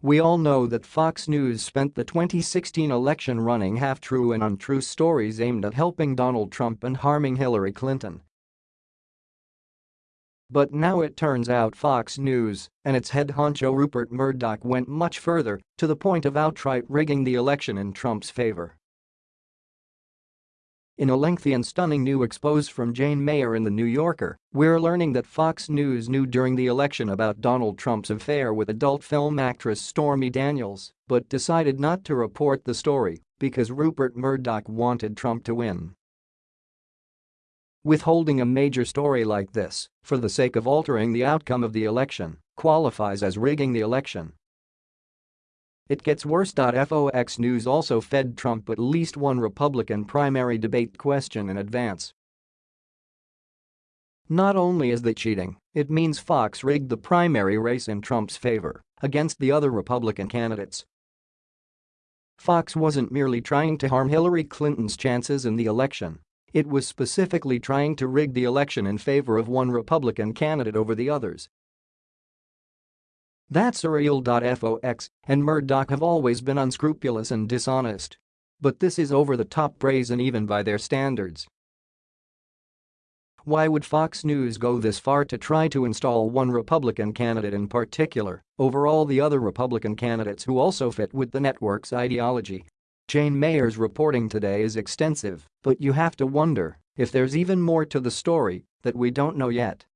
We all know that Fox News spent the 2016 election running half-true and untrue stories aimed at helping Donald Trump and harming Hillary Clinton. But now it turns out Fox News and its head honcho Rupert Murdoch went much further, to the point of outright rigging the election in Trump's favor. In a lengthy and stunning new expose from Jane Mayer in The New Yorker, we're learning that Fox News knew during the election about Donald Trump's affair with adult film actress Stormy Daniels but decided not to report the story because Rupert Murdoch wanted Trump to win. Withholding a major story like this, for the sake of altering the outcome of the election, qualifies as rigging the election it gets worse. Fox News also fed Trump at least one Republican primary debate question in advance. Not only is that cheating, it means Fox rigged the primary race in Trump's favor against the other Republican candidates. Fox wasn't merely trying to harm Hillary Clinton's chances in the election. It was specifically trying to rig the election in favor of one Republican candidate over the others that's surreal.fox and Murdoch have always been unscrupulous and dishonest. But this is over-the-top brazen even by their standards. Why would Fox News go this far to try to install one Republican candidate in particular over all the other Republican candidates who also fit with the network's ideology? Jane Mayer's reporting today is extensive, but you have to wonder if there's even more to the story that we don't know yet.